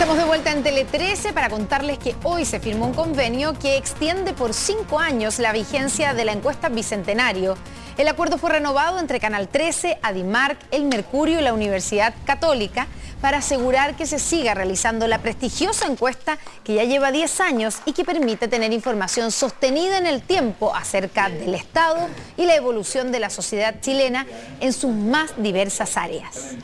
Estamos de vuelta en Tele 13 para contarles que hoy se firmó un convenio que extiende por cinco años la vigencia de la encuesta Bicentenario. El acuerdo fue renovado entre Canal 13, Adimark, El Mercurio y la Universidad Católica para asegurar que se siga realizando la prestigiosa encuesta que ya lleva 10 años y que permite tener información sostenida en el tiempo acerca del Estado y la evolución de la sociedad chilena en sus más diversas áreas.